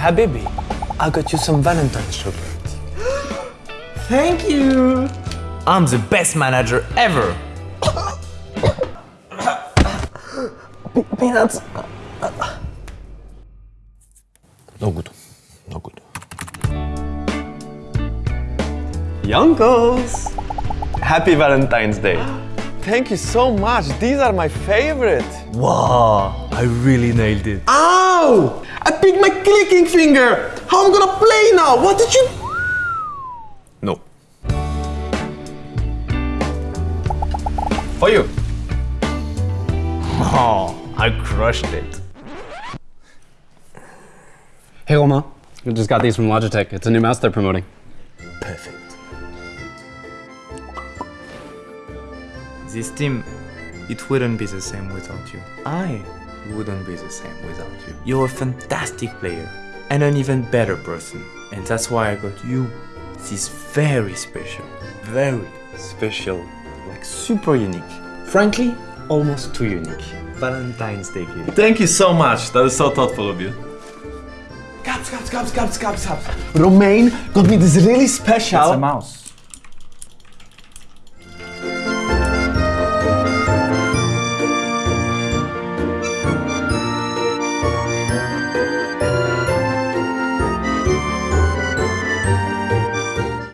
Habibi, I got you some Valentine's chocolate. Thank you. I'm the best manager ever. Peanuts. No good. No good. Jankos! Happy Valentine's Day. Thank you so much. These are my favorite. Wow, I really nailed it. Ow! I picked my clicking finger. How am I gonna play now? What did you? No. For you. Oh, I crushed it. Hey Romain, I just got these from Logitech. It's a new mouse they're promoting. Perfect. This team, it wouldn't be the same without you. I wouldn't be the same without you. You're a fantastic player and an even better person. And that's why I got you this very special, very special, like super unique. Frankly, almost too unique. Valentine's Day gift. Thank you so much. That is so thoughtful of you. Caps, caps, caps, caps, caps, caps. Romain got me this really special. It's a mouse.